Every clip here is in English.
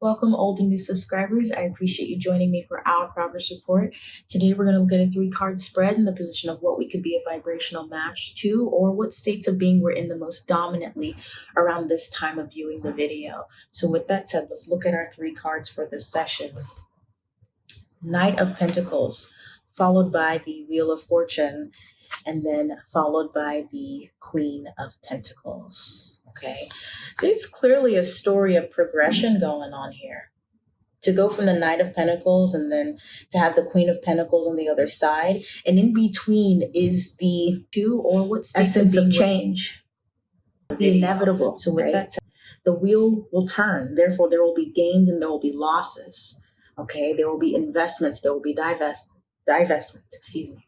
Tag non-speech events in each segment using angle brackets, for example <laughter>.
Welcome, old and new subscribers. I appreciate you joining me for our progress report. Today, we're going to look at a three card spread in the position of what we could be a vibrational match to, or what states of being we're in the most dominantly around this time of viewing the video. So, with that said, let's look at our three cards for this session Knight of Pentacles, followed by the Wheel of Fortune, and then followed by the Queen of Pentacles. Okay. There's clearly a story of progression going on here. To go from the Knight of Pentacles and then to have the Queen of Pentacles on the other side. And in between is the two or what's the essence of change. The inevitable. So with right? that said, the wheel will turn. Therefore, there will be gains and there will be losses. Okay. There will be investments. There will be divest divestments, excuse me.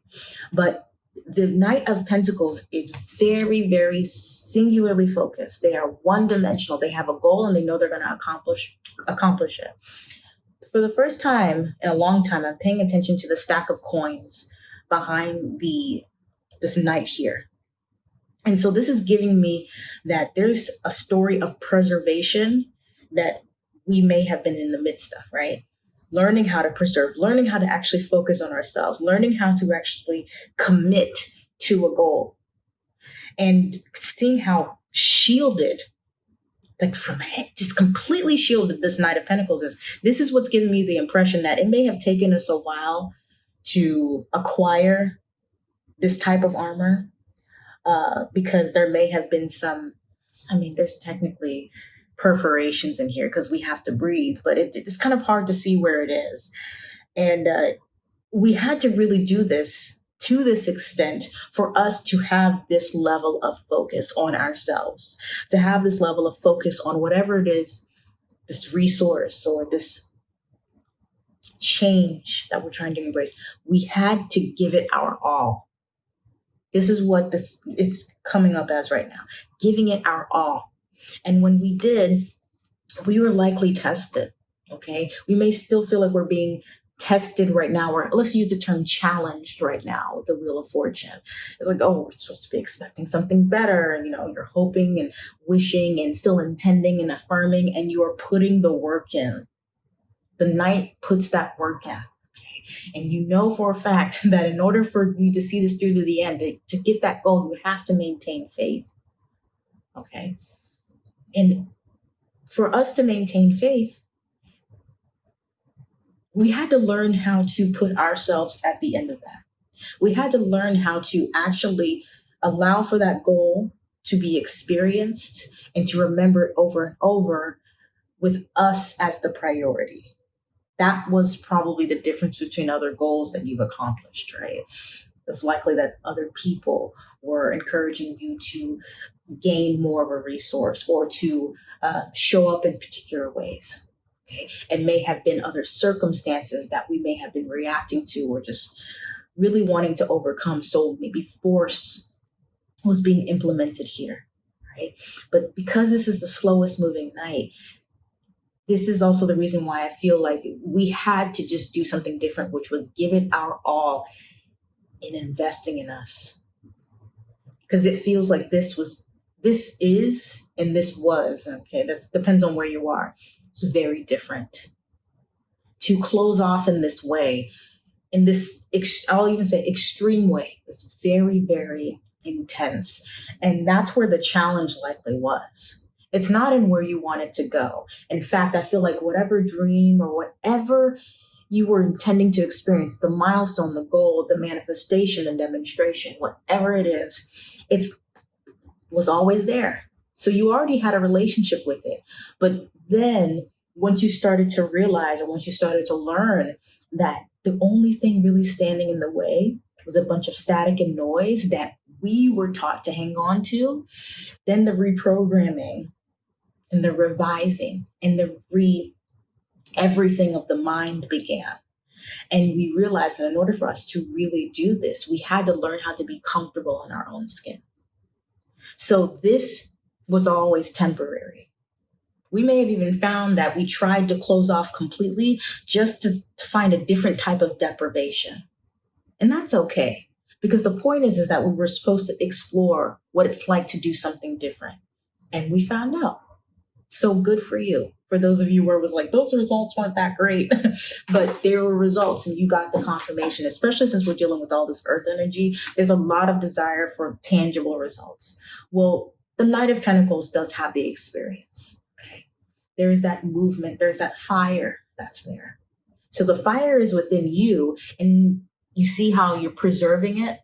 But the Knight of Pentacles is very, very singularly focused. They are one dimensional. They have a goal and they know they're going to accomplish accomplish it. For the first time in a long time, I'm paying attention to the stack of coins behind the this knight here. And so this is giving me that there's a story of preservation that we may have been in the midst of, right? Learning how to preserve, learning how to actually focus on ourselves, learning how to actually commit to a goal, and seeing how shielded, like from just completely shielded, this Knight of Pentacles is. This is what's giving me the impression that it may have taken us a while to acquire this type of armor uh, because there may have been some. I mean, there's technically perforations in here because we have to breathe, but it, it's kind of hard to see where it is. And uh, we had to really do this to this extent for us to have this level of focus on ourselves, to have this level of focus on whatever it is, this resource or this change that we're trying to embrace. We had to give it our all. This is what this is coming up as right now giving it our all and when we did, we were likely tested. Okay. We may still feel like we're being tested right now, or let's use the term challenged right now with the Wheel of Fortune. It's like, oh, we're supposed to be expecting something better. And, you know, you're hoping and wishing and still intending and affirming, and you are putting the work in. The knight puts that work in. Okay. And you know for a fact <laughs> that in order for you to see this through to the end, to, to get that goal, you have to maintain faith. Okay. And for us to maintain faith, we had to learn how to put ourselves at the end of that. We had to learn how to actually allow for that goal to be experienced and to remember it over and over with us as the priority. That was probably the difference between other goals that you've accomplished, right? It's likely that other people were encouraging you to gain more of a resource or to uh, show up in particular ways. Okay. And may have been other circumstances that we may have been reacting to or just really wanting to overcome. So maybe force was being implemented here. Right. But because this is the slowest moving knight, this is also the reason why I feel like we had to just do something different, which was give it our all in investing in us. Because it feels like this was this is and this was okay? That depends on where you are. It's very different. To close off in this way in this i'll even say extreme way it's very very intense. And that's where the challenge likely was. It's not in where you want it to go. In fact i feel like whatever dream or whatever you were intending to experience the milestone the goal the manifestation the demonstration whatever it is it's was always there. So you already had a relationship with it. But then once you started to realize, or once you started to learn that the only thing really standing in the way was a bunch of static and noise that we were taught to hang on to, then the reprogramming and the revising and the re everything of the mind began. And we realized that in order for us to really do this, we had to learn how to be comfortable in our own skin. So this was always temporary. We may have even found that we tried to close off completely just to, to find a different type of deprivation. And that's okay. Because the point is, is that we were supposed to explore what it's like to do something different. And we found out. So good for you. For those of you where it was like, those results weren't that great, <laughs> but there were results and you got the confirmation, especially since we're dealing with all this earth energy. There's a lot of desire for tangible results. Well, the Knight of Pentacles does have the experience. Okay. There's that movement, there's that fire that's there. So the fire is within you, and you see how you're preserving it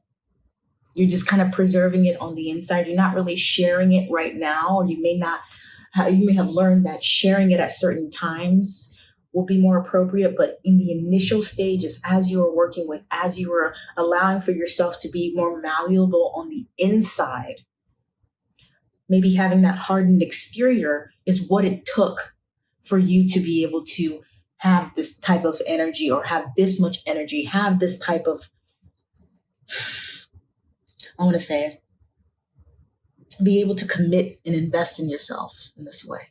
you're just kind of preserving it on the inside. You're not really sharing it right now, or you may not, you may have learned that sharing it at certain times will be more appropriate. But in the initial stages, as you are working with, as you are allowing for yourself to be more malleable on the inside, maybe having that hardened exterior is what it took for you to be able to have this type of energy or have this much energy, have this type of I want to say, be able to commit and invest in yourself in this way,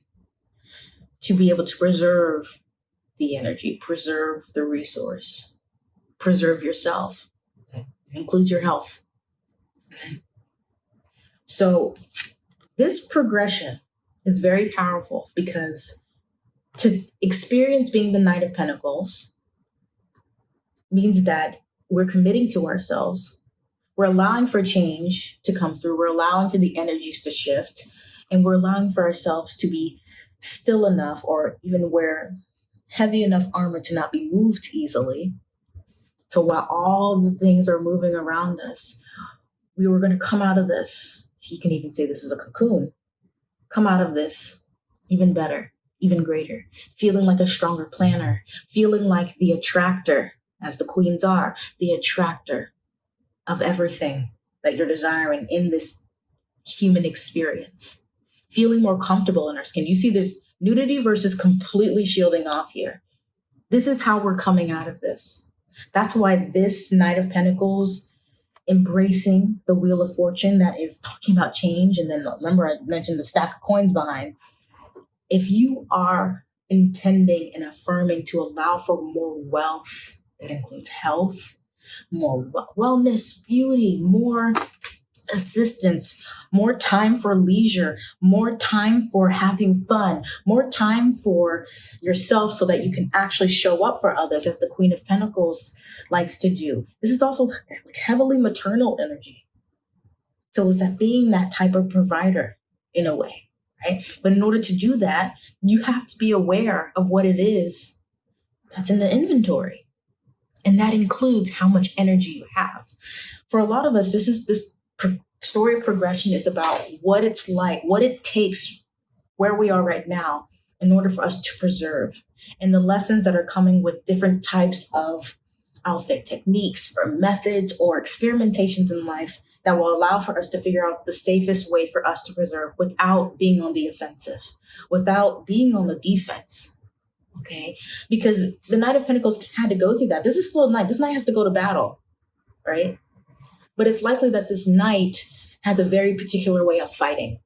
to be able to preserve the energy, preserve the resource, preserve yourself. Okay. Includes your health. Okay. So, this progression is very powerful because to experience being the Knight of Pentacles means that we're committing to ourselves we're allowing for change to come through. We're allowing for the energies to shift. And we're allowing for ourselves to be still enough or even wear heavy enough armor to not be moved easily. So while all the things are moving around us, we were going to come out of this. He can even say this is a cocoon. Come out of this even better, even greater, feeling like a stronger planner, feeling like the attractor, as the queens are, the attractor of everything that you're desiring in this human experience. Feeling more comfortable in our skin. You see, there's nudity versus completely shielding off here. This is how we're coming out of this. That's why this Knight of Pentacles, embracing the Wheel of Fortune that is talking about change. And then remember, I mentioned the stack of coins behind. If you are intending and affirming to allow for more wealth that includes health, more wellness, beauty, more assistance, more time for leisure, more time for having fun, more time for yourself so that you can actually show up for others, as the Queen of Pentacles likes to do. This is also heavily maternal energy. So, is that being that type of provider in a way, right? But in order to do that, you have to be aware of what it is that's in the inventory. And that includes how much energy you have. For a lot of us, this is this story of progression is about what it's like, what it takes where we are right now in order for us to preserve and the lessons that are coming with different types of I'll say techniques or methods or experimentations in life that will allow for us to figure out the safest way for us to preserve without being on the offensive, without being on the defense Okay. Because the Knight of Pentacles had to go through that. This is still a knight. This knight has to go to battle, right? But it's likely that this knight has a very particular way of fighting,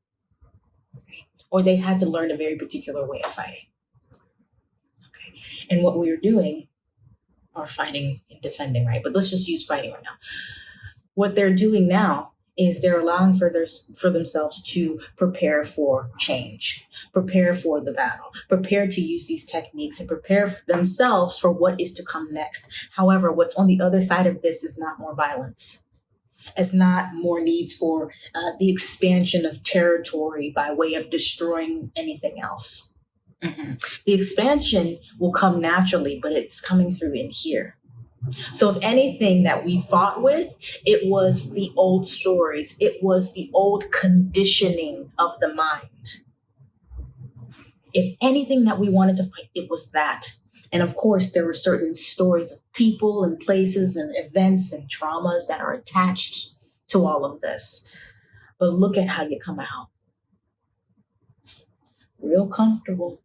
or they had to learn a very particular way of fighting. Okay. And what we are doing are fighting and defending, right? But let's just use fighting right now. What they're doing now is they're allowing for their for themselves to prepare for change, prepare for the battle, prepare to use these techniques and prepare themselves for what is to come next. However, what's on the other side of this is not more violence. It's not more needs for uh, the expansion of territory by way of destroying anything else. Mm-hmm. The expansion will come naturally, but it's coming through in here. So, if anything that we fought with, it was the old stories, it was the old conditioning of the mind. If anything that we wanted to fight, it was that. And of course, there were certain stories of people and places and events and traumas that are attached to all of this. But look at how you come out. Real comfortable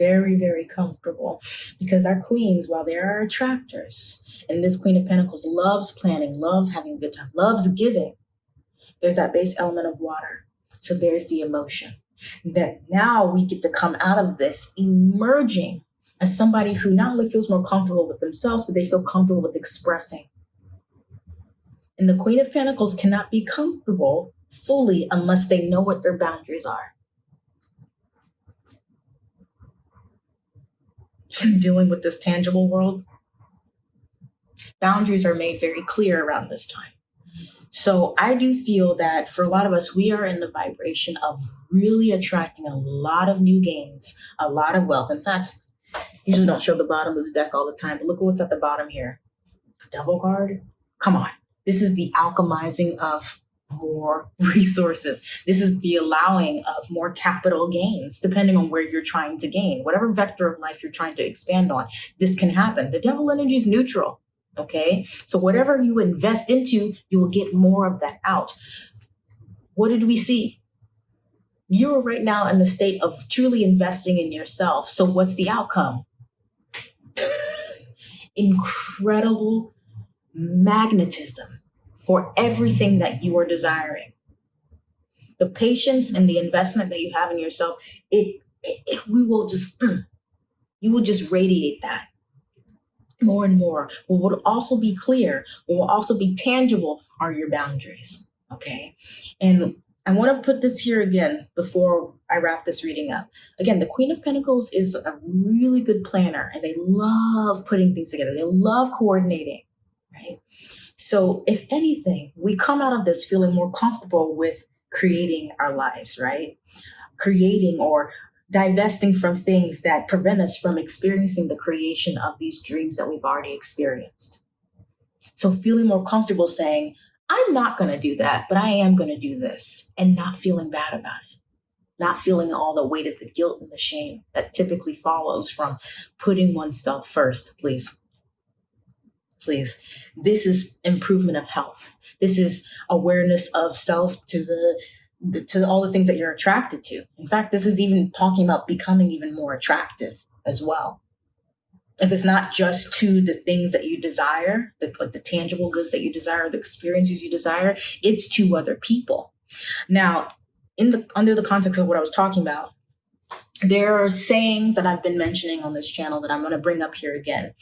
very, very comfortable because our queens, while they are attractors, and this Queen of Pentacles loves planning, loves having a good time, loves giving, there's that base element of water. So there's the emotion that now we get to come out of this emerging as somebody who not only feels more comfortable with themselves, but they feel comfortable with expressing. And the Queen of Pentacles cannot be comfortable fully unless they know what their boundaries are. Dealing with this tangible world, boundaries are made very clear around this time. So I do feel that for a lot of us, we are in the vibration of really attracting a lot of new gains, a lot of wealth. In fact, usually don't show the bottom of the deck all the time, but look at what's at the bottom here. The devil card. Come on. This is the alchemizing of more <laughs> resources. This is the allowing of more capital gains, depending on where you're trying to gain. Whatever vector of life you're trying to expand on, this can happen. The devil energy is neutral. Okay. So whatever you invest into, you will get more of that out. What did we see? You're right now in the state of truly investing in yourself. So what's the outcome? <laughs> Incredible magnetism for everything that you are desiring. The patience and the investment that you have in yourself, it, it, it we will just, mm, you will just radiate that more and more. What will also be clear, what will also be tangible are your boundaries. Okay. And I want to put this here again before I wrap this reading up. Again, the Queen of Pentacles is a really good planner and they love putting things together. They love coordinating? So, if anything, we come out of this feeling more comfortable with creating our lives, right? Creating or divesting from things that prevent us from experiencing the creation of these dreams that we've already experienced. So, feeling more comfortable saying, I'm not going to do that, but I am going to do this, and not feeling bad about it, not feeling all the weight of the guilt and the shame that typically follows from putting oneself first, please. Please. This is improvement of health. This is awareness of self to the to all the things that you're attracted to. In fact, this is even talking about becoming even more attractive as well. If it's not just to the things that you desire, the, like the tangible goods that you desire, the experiences you desire, it's to other people. Now, in the under the context of what I was talking about, there are sayings that I've been mentioning on this channel that I'm going to bring up here again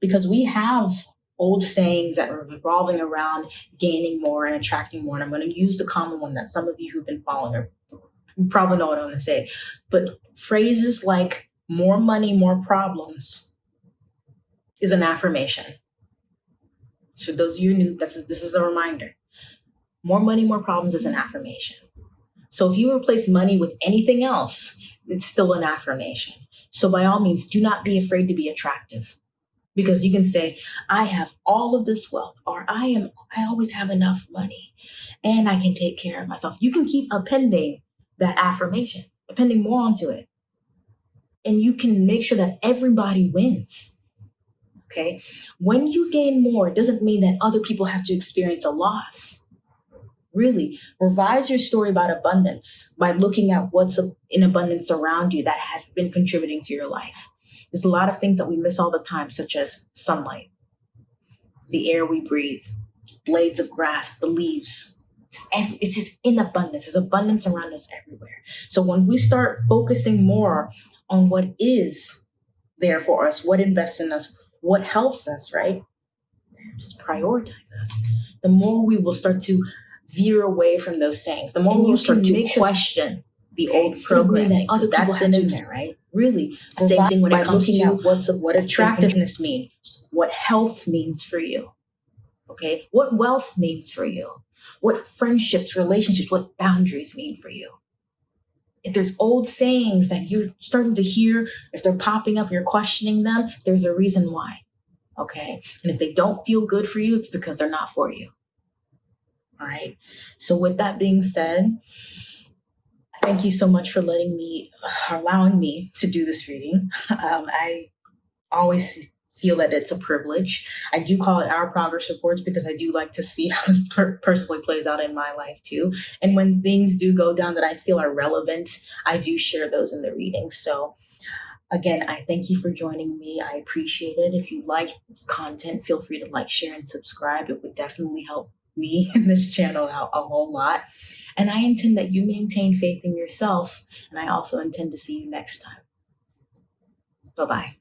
because we have old sayings that are revolving around gaining more and attracting more. And I'm going to use the common one that some of you who've been following are probably know what I'm going to say. But phrases like more money, more problems is an affirmation. So those of you new, this is this is a reminder. More money, more problems is an affirmation. So if you replace money with anything else, it's still an affirmation. So by all means, do not be afraid to be attractive because you can say i have all of this wealth or i am i always have enough money and i can take care of myself. You can keep appending that affirmation appending more onto it. And you can make sure that everybody wins okay? When you gain more it doesn't mean that other people have to experience a loss. Really revise your story about abundance by looking at what's in abundance around you that has been contributing to your life there's a lot of things that we miss all the time, such as sunlight, the air we breathe, blades of grass, the leaves. It's, every, it's just in abundance. There's abundance around us everywhere. So when we start focusing more on what is there for us, what invests in us, what helps us, right? Just prioritize us. The more we will start to veer away from those sayings, the more we will start to question the old programming. Other that's been in there, right? Really, same thing when it comes to what's what attractiveness means, what health means for you. Okay, what wealth means for you, what friendships, relationships, what boundaries mean for you. If there's old sayings that you're starting to hear, if they're popping up, you're questioning them, there's a reason why. Okay. And if they don't feel good for you, it's because they're not for you. All right. So, with that being said, Thank you so much for letting me, allowing me to do this reading. <laughs> Um, I always feel that it's a privilege. I do call it our progress reports because I do like to see <laughs> how this per- personally plays out in my life too. And when things do go down that I feel are relevant, I do share those in the reading. So again, I thank you for joining me. I appreciate it. If you like this content, feel free to like, share, and subscribe. It would definitely help me <laughs> and this channel out a whole lot. And I intend that you maintain faith in yourself. And I also intend to see you next time. Bye bye.